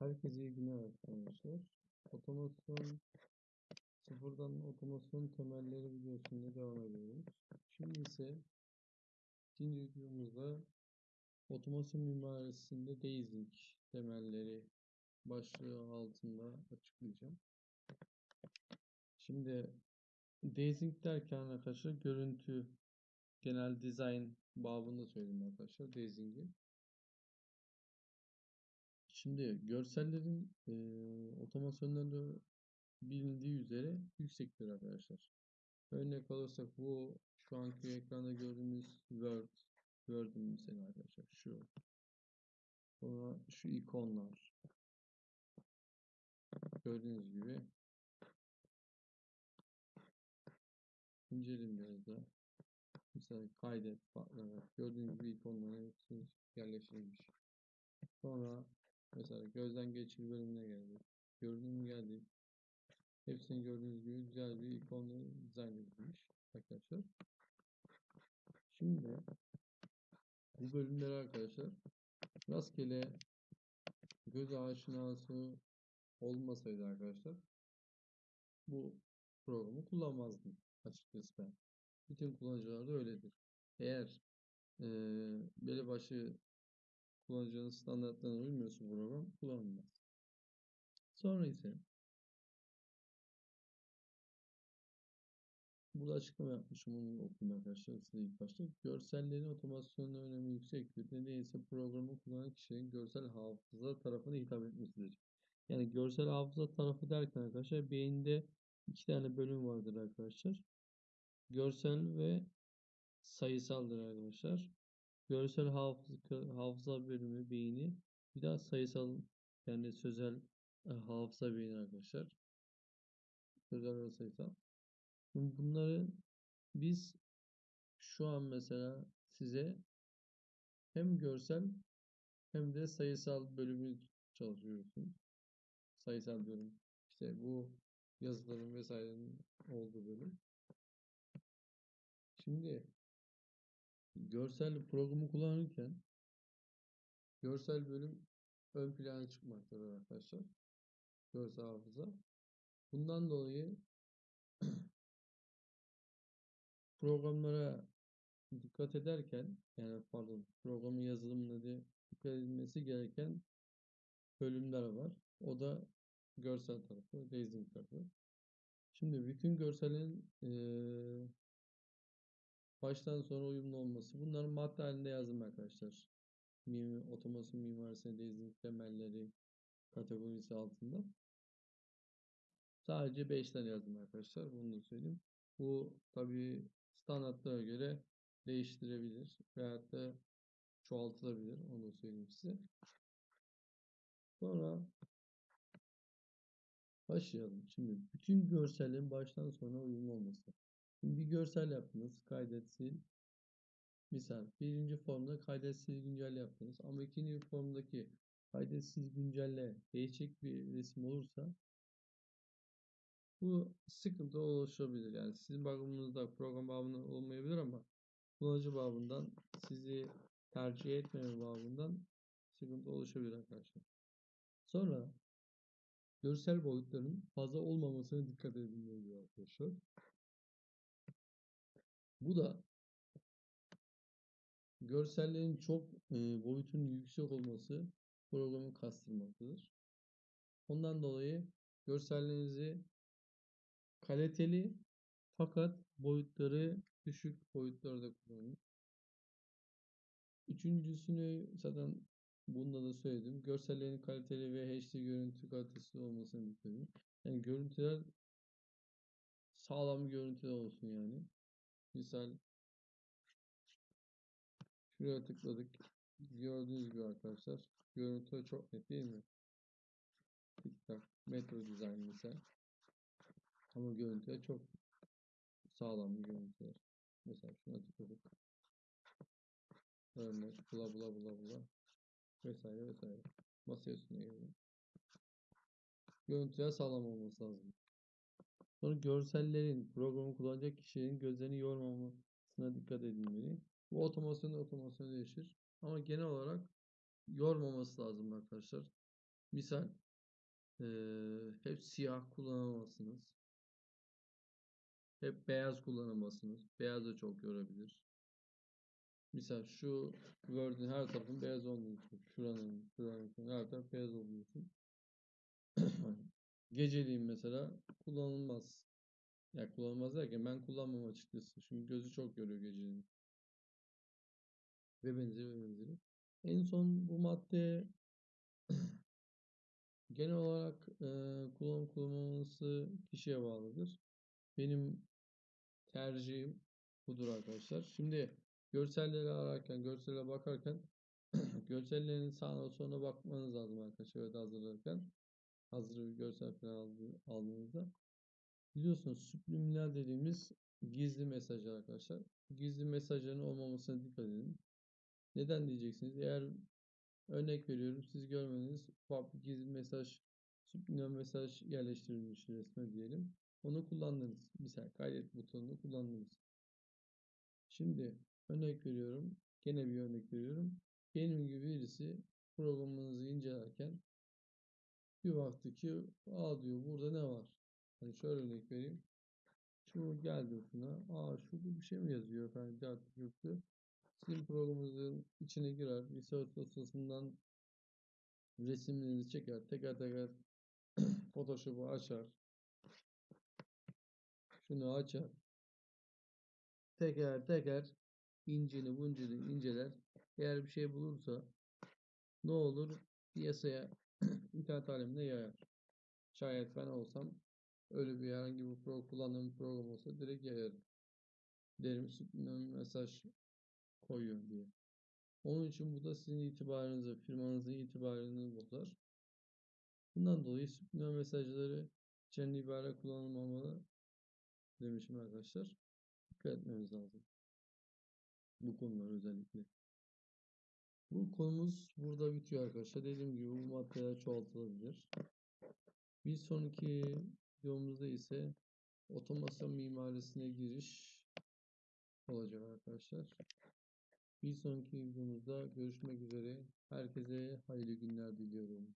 Herkese iyi günler arkadaşlar. Otomasyon sıfırdan otomasyon temelleri videosunda devam ediyoruz. Şimdi ise ikinci videomuzda otomasyon mimarisinde Dazing temelleri başlığı altında açıklayacağım. Şimdi Dazing derken arkadaşlar görüntü genel dizayn babında söyleyeyim arkadaşlar Dazing'i. Şimdi görsellerin e, otomasyonlarında bilindiği üzere yüksektir arkadaşlar. Örnek alırsak bu şu anki ekranda gördüğümüz Word, Word'ün mesela arkadaşlar şu. Sonra şu ikonlar. Gördüğünüz gibi inceleyin biraz da. Mesela kaydet. Gördüğünüz gibi ikonların hepsi yerleştirilmiş. Sonra Mesela gözden geçir bölümüne geldik. Görünüm geldik. Hepsini gördüğünüz gibi güzel bir ikonla dizayn edilmiş arkadaşlar. Şimdi bu bölümleri arkadaşlar rastgele göz aşinası olmasaydı arkadaşlar bu programı kullanmazdım açıkçası ben. Bütün kullanıcılar da öyledir. Eğer e, belli başlı kullanıcının standartlarına uymuyorsa program kullanılmaz. Sonra ise burada açıklama yapmışım onu okuyun arkadaşlar size ilk başta. Görsellerin otomasyonun önemi yüksektir. Nedeniyle programı kullanan kişinin görsel hafıza tarafına hitap etmesidir. Yani görsel hafıza tarafı derken arkadaşlar beyinde iki tane bölüm vardır arkadaşlar. Görsel ve sayısaldır arkadaşlar. Görsel hafıza, hafıza bölümü beyni. Bir daha sayısal yani sözel e, hafıza beyni arkadaşlar. Sözel ve sayısal. Bunları biz şu an mesela size hem görsel hem de sayısal bölümü çalışıyorsunuz. Sayısal bölüm. İşte bu yazıların vesairenin olduğu bölüm. Şimdi görsel programı kullanırken görsel bölüm ön plana çıkmaktadır arkadaşlar. Görsel hafıza. Bundan dolayı programlara dikkat ederken yani pardon programın yazılımında dikkat edilmesi gereken bölümler var. O da görsel tarafı, Dazing tarafı. Şimdi bütün görselin e, baştan sona uyumlu olması. Bunların madde halinde yazdım arkadaşlar. Mim, otomasyon mimarisine Dazing temelleri kategorisi altında. Sadece 5 tane yazdım arkadaşlar. Bunu da söyleyeyim. Bu tabi standartlara göre değiştirebilir veyahut da çoğaltılabilir. Onu da söyleyeyim size. Sonra başlayalım. Şimdi bütün görsellerin baştan sona uyumlu olması. Bir görsel yaptınız. Kaydet, sil. Misal birinci formda kaydet, sil, güncelle yaptınız. Ama ikinci formdaki kaydet, sil, güncelle değişik bir resim olursa bu sıkıntı oluşabilir. Yani sizin bakımınızda program bağımlı olmayabilir ama kullanıcı babından sizi tercih etmeme babından sıkıntı oluşabilir arkadaşlar. Sonra görsel boyutların fazla olmamasına dikkat edilmeli arkadaşlar. Bu da görsellerin çok e, boyutunun yüksek olması programı kastırmaktadır. Ondan dolayı görsellerinizi kaliteli fakat boyutları düşük boyutlarda kullanın. Üçüncüsünü zaten bunda da söyledim. Görsellerin kaliteli ve HD görüntü kalitesi olmasını edin. Yani görüntüler sağlam bir görüntüde olsun yani. Misal şuraya tıkladık. Gördüğünüz gibi arkadaşlar. Görüntü çok net değil mi? TikTok, Metro Design misal. Ama görüntüler çok sağlam bir görüntüler. Mesela şuna tıkladık. Örnek bula bula bula bula vesaire vesaire. Masa üstüne gelelim. Görüntüler sağlam olması lazım. Sonra görsellerin programı kullanacak kişinin gözlerini yormamasına dikkat edilmeli. Bu otomasyon otomasyon değişir. Ama genel olarak yormaması lazım arkadaşlar. Misal eee, hep siyah kullanamazsınız. Hep beyaz kullanamazsınız. Beyaz da çok yorabilir. Misal şu Word'ün her tarafın beyaz olduğunu düşün. Şuranın, şuranın, her taraf beyaz düşün. Geceliğin mesela kullanılmaz. Ya kullanılmaz derken ben kullanmam açıkçası. Çünkü gözü çok yoruyor geceliğin. Ve benzeri ve benzeri. En son bu madde genel olarak e, kullanım kullanılması kişiye bağlıdır. Benim tercihim budur arkadaşlar. Şimdi görselleri ararken, görsele bakarken görsellerin sağına soluna bakmanız lazım arkadaşlar. Evet hazırlarken. Hazır bir görsel falan aldı- aldığınızda. Biliyorsunuz subliminal dediğimiz gizli mesajlar arkadaşlar. Gizli mesajların olmamasına dikkat edin. Neden diyeceksiniz? Eğer örnek veriyorum siz görmediniz ufak bir gizli mesaj, subliminal mesaj yerleştirilmiş resme diyelim. Onu kullandınız. Misal kaydet butonunu kullandınız. Şimdi örnek veriyorum. Gene bir örnek veriyorum. Benim gibi birisi programınızı incelerken bir baktı ki aa diyor burada ne var? Hani şöyle örnek vereyim. Şu geldi şuna. Aa şurada bir şey mi yazıyor efendim? Artık yoktu. Sizin programınızın içine girer. Research dosyasından resimlerinizi çeker. Teker teker Photoshop'u açar. Şunu açar. Teker teker incini buncini inceler. Eğer bir şey bulursa ne olur? Piyasaya internet alemine yayar. Şayet ben olsam öyle bir herhangi bir pro kullandığım bir program olsa direkt yayarım. Derim subliminal mesaj koyuyor diye. Onun için bu da sizin itibarınızı, firmanızın itibarını bozar. Bundan dolayı subliminal mesajları içeren ibare kullanılmamalı demişim arkadaşlar. Dikkat etmemiz lazım. Bu konular özellikle. Bu konumuz burada bitiyor arkadaşlar. Dediğim gibi bu maddeler çoğaltılabilir. Bir sonraki videomuzda ise otomasyon mimarisine giriş olacak arkadaşlar. Bir sonraki videomuzda görüşmek üzere. Herkese hayırlı günler diliyorum.